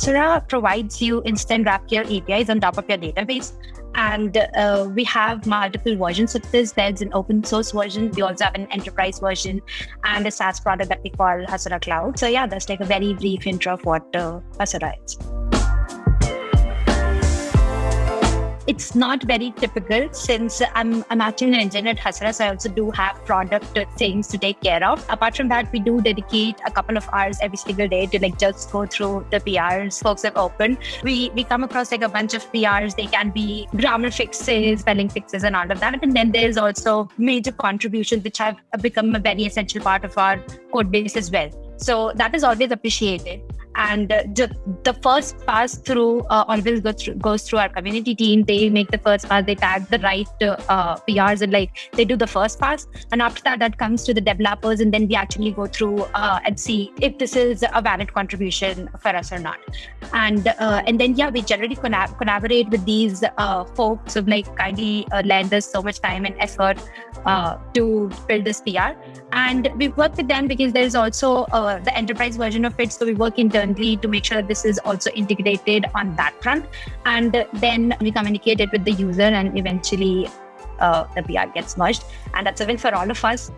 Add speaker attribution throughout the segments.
Speaker 1: Hasura provides you instant GraphQL APIs on top of your database. And uh, we have multiple versions of this. There's an open source version. We also have an enterprise version and a SaaS product that we call Hasura Cloud. So yeah, that's like a very brief intro of what uh, Hasura is. It's not very typical since I'm, I'm actually an engineer at Hasura, so I also do have product things to take care of. Apart from that, we do dedicate a couple of hours every single day to like just go through the PRs folks have opened. We we come across like a bunch of PRs. They can be grammar fixes, spelling fixes, and all of that. And then there's also major contributions which have become a very essential part of our code base as well. So that is always appreciated and uh, the first pass through uh, always goes through, goes through our community team. They make the first pass. They tag the right uh, prs and like they do the first pass. And after that that comes to the developers and then we actually go through uh, and see if this is a valid contribution for us or not. And uh, and then yeah we generally collab- collaborate with these uh, folks who like kindly lend us so much time and effort to build this pr and we work with them because there's also the enterprise version of it. So we work in internally to make sure this is also integrated on that front. And then we communicate it with the user and eventually uh, the PR gets merged. And that's a win for all of us.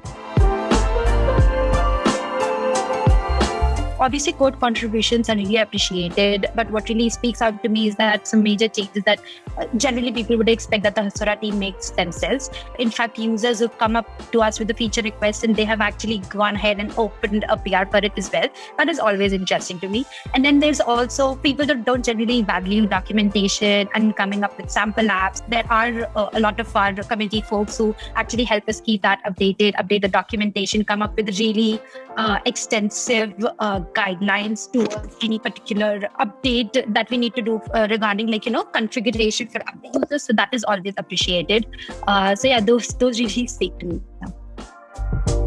Speaker 1: Obviously code contributions are really appreciated but what really speaks out to me is that some major changes that uh, generally people would expect that the hasura team makes themselves. In fact users who come up to us with a feature request and they have actually gone ahead and opened a pr for it as well. That is always interesting to me. And then there's also people that don't generally value documentation and coming up with sample apps. There are uh, a lot of our community folks who actually help us keep that updated update the documentation come up with really uh, extensive uh, guidelines towards any particular update that we need to do uh, regarding like you know configuration for users so that is always appreciated. Uh, so yeah those those really speak to me. Yeah.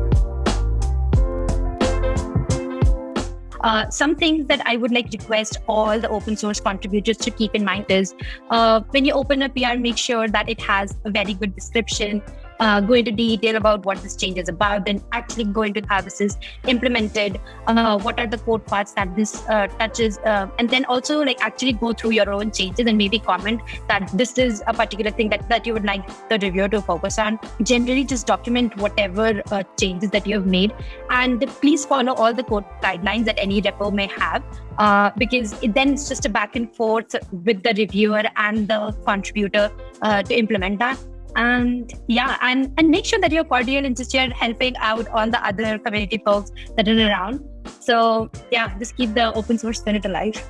Speaker 1: Uh, some things that I would like request all the open source contributors to keep in mind is uh, when you open a PR, make sure that it has a very good description uh, go into detail about what this change is about, then actually go into how this is implemented, uh, what are the code parts that this uh, touches, uh, and then also like actually go through your own changes and maybe comment that this is a particular thing that, that you would like the reviewer to focus on. Generally, just document whatever uh, changes that you have made, and please follow all the code guidelines that any repo may have. Uh, because it, then it's just a back and forth with the reviewer and the contributor to implement that and yeah and and make sure that you're cordial and just you're helping out all the other community folks that are around. So yeah just keep the open source spirit alive